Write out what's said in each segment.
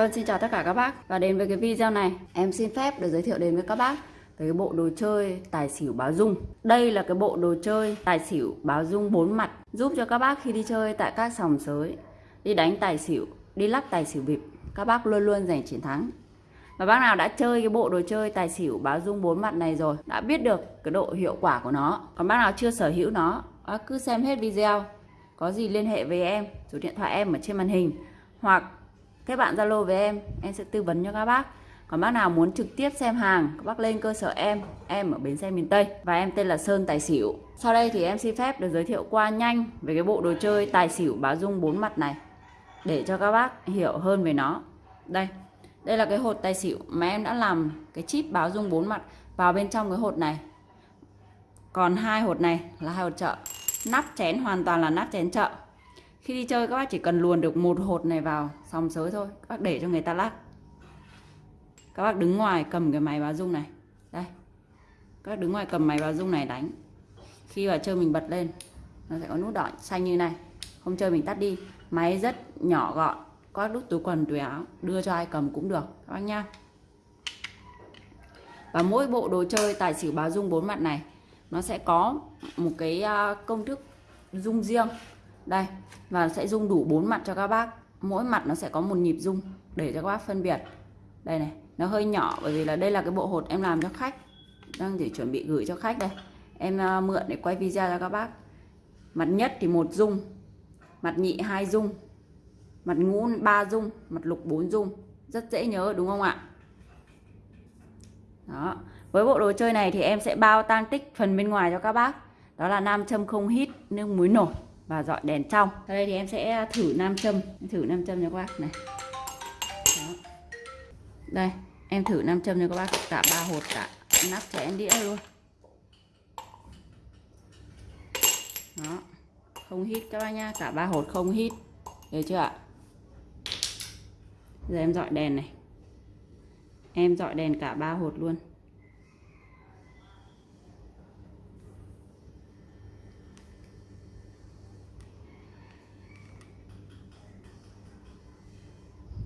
Vâng, xin chào tất cả các bác. Và đến với cái video này Em xin phép được giới thiệu đến với các bác Về cái bộ đồ chơi tài xỉu báo dung. Đây là cái bộ đồ chơi tài xỉu báo dung bốn mặt Giúp cho các bác khi đi chơi tại các sòng sới Đi đánh tài xỉu, đi lắc tài xỉu bịp Các bác luôn luôn giành chiến thắng. Và bác nào đã chơi cái bộ đồ chơi tài xỉu báo dung bốn mặt này rồi Đã biết được cái độ hiệu quả của nó. Còn bác nào chưa sở hữu nó Bác cứ xem hết video. Có gì liên hệ với em Số điện thoại em ở trên màn hình Hoặc kết bạn Zalo với em em sẽ tư vấn cho các bác. Còn bác nào muốn trực tiếp xem hàng, các bác lên cơ sở em em ở bến xe miền Tây. Và em tên là Sơn Tài Xỉu. Sau đây thì em xin phép được giới thiệu qua nhanh về cái bộ đồ chơi tài xỉu báo dung bốn mặt này, để cho các bác hiểu hơn về nó. Đây đây là cái hột tài xỉu mà em đã làm cái chip báo dung bốn mặt vào bên trong cái hột này. Còn hai hột này là hai hột chợ nắp chén hoàn toàn là nắp chén chợ khi đi chơi các bác chỉ cần luồn được một hột này vào sòng sới thôi. Các bác để cho người ta lắc các bác đứng ngoài cầm cái máy báo dung này. Đây. Các bác đứng ngoài cầm máy báo dung này đánh. Khi vào chơi mình bật lên, nó sẽ có nút đỏ xanh như này. Không chơi mình tắt đi. Máy rất nhỏ gọn. Có đút túi quần, túi áo, đưa cho ai cầm cũng được. Các bác nha. Và mỗi bộ đồ chơi tài xỉu báo dung bốn mặt này, nó sẽ có một cái à, công thức dung riêng đây, và sẽ dung đủ bốn mặt cho các bác. Mỗi mặt nó sẽ có một nhịp dung để cho các bác phân biệt. Đây này, nó hơi nhỏ bởi vì là đây là cái bộ hột em làm cho khách. Đang để chuẩn bị gửi cho khách đây. Em ờ, mượn để quay video cho các bác. Mặt nhất thì một dung mặt nhị hai dung mặt ngũ ba dung mặt lục bốn dung rất dễ nhớ, đúng không ạ? Đó, với bộ đồ chơi này thì em sẽ bao tan tích phần bên ngoài cho các bác. Đó là nam châm không hít, nước muối nổi và dọi đèn trong. Sau đây thì em sẽ thử nam châm. Em thử nam châm cho các bác này. Đó. đây, em thử nam châm cho các bác. Cả ba hột, cả nắp chén đĩa luôn. Đó. Không hít các bác nha cả ba hột không hít. Được chưa ạ? Giờ em dọi đèn này. Em dọi đèn cả ba hột luôn.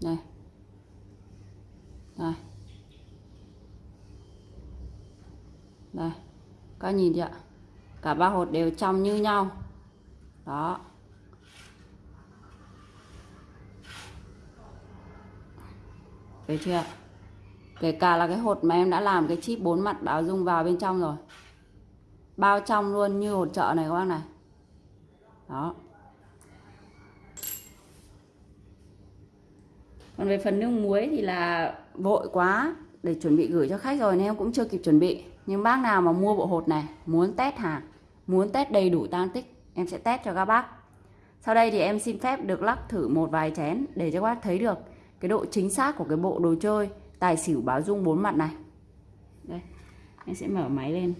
Đây. Đây. Đây. Các nhìn chưa cả ba hột đều trong như nhau. Đó. Được chưa kể cả là cái hột mà em đã làm, cái chip bốn mặt báo dung vào bên trong rồi. Bao trong luôn như hột chợ này các bác này. Đó. Còn về phần nước muối thì là vội quá để chuẩn bị gửi cho khách rồi nên em cũng chưa kịp chuẩn bị. Nhưng bác nào mà mua bộ hột này muốn test hàng muốn test đầy đủ tăng tích em sẽ test cho các bác. Sau đây thì em xin phép được lắc thử một vài chén để cho các bác thấy được cái độ chính xác của cái bộ đồ chơi tài xỉu báo dung bốn mặt này. Đây em sẽ mở máy lên.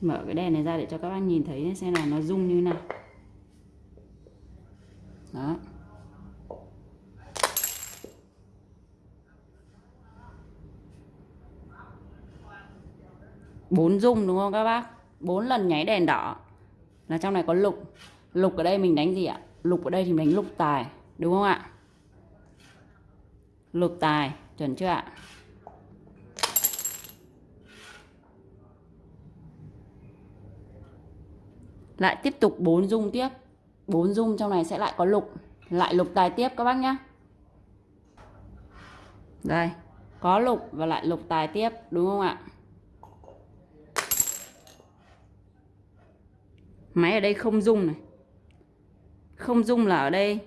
Mở cái đèn này ra để cho các bác nhìn thấy xem là nó rung như nào đó. Bốn rung đúng không các bác? Bốn lần nháy đèn đỏ. Là trong này có lục. Lục ở đây mình đánh gì ạ? Lục ở đây thì mình đánh lục tài, đúng không ạ? Lục tài, chuẩn chưa ạ? Lại tiếp tục bốn rung tiếp bốn dung trong này sẽ lại có lục. Lại lục tài tiếp các bác nhé đây, có lục và lại lục tài tiếp, đúng không ạ? Máy ở đây không dung này. Không dung là ở đây,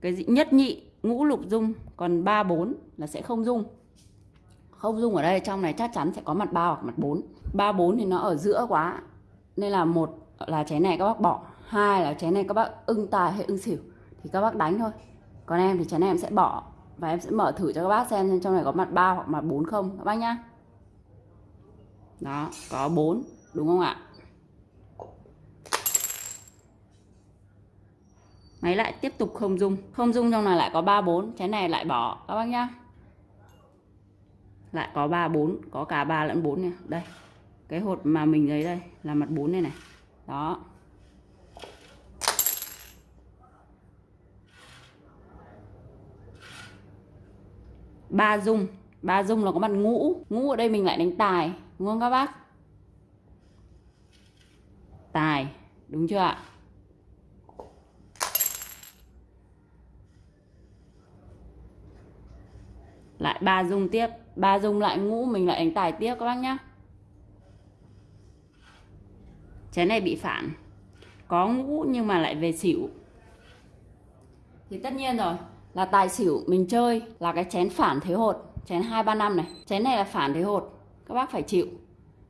cái gì, nhất nhị, ngũ lục dung, còn ba bốn là sẽ không dung. Không dung ở đây, trong này chắc chắn sẽ có mặt ba hoặc mặt bốn. Ba bốn thì nó ở giữa quá, nên là một là trái này các bác bỏ hai là chén này các bác ưng tài hay ưng xỉu thì các bác đánh thôi. Còn em thì chén này em sẽ bỏ và em sẽ mở thử cho các bác xem, xem trong này có mặt ba hoặc mặt bốn không các bác nhá. Đó có bốn đúng không ạ? Máy lại tiếp tục không dung không dung trong này lại có ba bốn chén này lại bỏ các bác nhá. Lại có ba bốn có cả ba lẫn bốn nha. Đây cái hột mà mình lấy đây là mặt bốn này này. Đó. Ba dung. Ba dung là có mặt ngũ. Ngũ ở đây mình lại đánh tài. Đúng không các bác? Tài. Đúng chưa ạ? Lại ba dung tiếp. Ba dung lại ngũ, mình lại đánh tài tiếp các bác nhá. Chén này bị phản. Có ngũ nhưng mà lại về xỉu. Thì tất nhiên rồi là tài xỉu mình chơi, là cái chén phản thế hột, chén hai ba năm này. Chén này là phản thế hột, các bác phải chịu.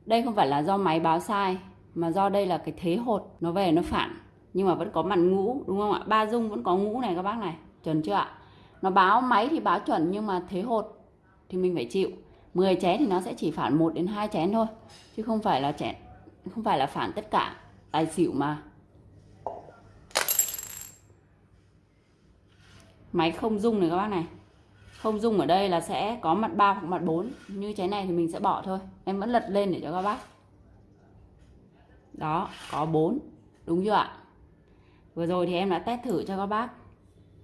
Đây không phải là do máy báo sai, mà do đây là cái thế hột, nó về nó phản. Nhưng mà vẫn có mặt ngũ, đúng không ạ? Ba dung vẫn có ngũ này các bác này, chuẩn chưa ạ? Nó báo máy thì báo chuẩn, nhưng mà thế hột thì mình phải chịu. 10 chén thì nó sẽ chỉ phản 1 đến 2 chén thôi, chứ không phải là chén, không phải là phản tất cả tài xỉu mà. Máy không dung này các bác này. Không dung ở đây là sẽ có mặt 3 hoặc mặt 4 như chén này thì mình sẽ bỏ thôi. Em vẫn lật lên để cho các bác. Đó, có 4 đúng chưa ạ? Vừa rồi thì em đã test thử cho các bác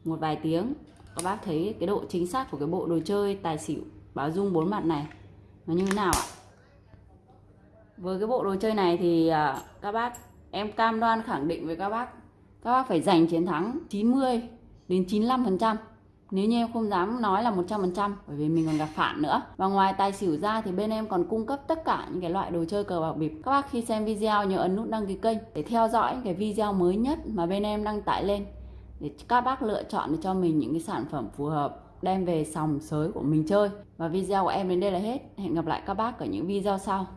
một vài tiếng. Các bác thấy cái độ chính xác của cái bộ đồ chơi tài xỉu báo dung bốn mặt này nó như thế nào ạ? Với cái bộ đồ chơi này thì à, các bác, em cam đoan khẳng định với các bác. Các bác phải giành chiến thắng 90 đến 95 phần trăm. Nếu như em không dám nói là 100% bởi vì mình còn gặp phản nữa. Và ngoài tài xỉu ra thì bên em còn cung cấp tất cả những cái loại đồ chơi cờ bạc bịp. Các bác khi xem video nhớ ấn nút đăng ký kênh để theo dõi cái video mới nhất mà bên em đăng tải lên. Để các bác lựa chọn để cho mình những cái sản phẩm phù hợp, đem về sòng sới của mình chơi. Và video của em đến đây là hết. Hẹn gặp lại các bác ở những video sau.